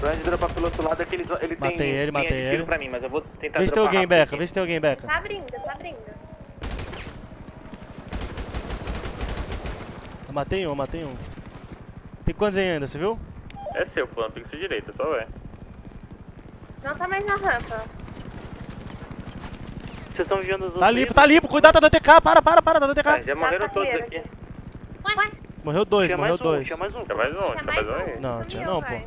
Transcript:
Brand dropa pelo outro lado é que ele, ele tem Matei ele, matei ele. pra mim, mas eu vou tentar Vê se tem alguém, rápido Beca. aqui. Vê se tem alguém, Beca. Tá abrindo, tá abrindo. Eu matei um, eu matei um. Tem quantos aí ainda, você viu? É seu, fulano, fica sua direita, só vai. Não tá mais na rampa. Vocês estão viando os tá outros. Tá limpo, tá limpo. Cuidado da DTK. Para, para, para da Ah, DTK. É, já tá morreram todos aqui. Ué, Morreu dois, Tinha morreu um, dois. tinha mais um. Tinha mais um, tinha mais um um. Não, tinha não, pô.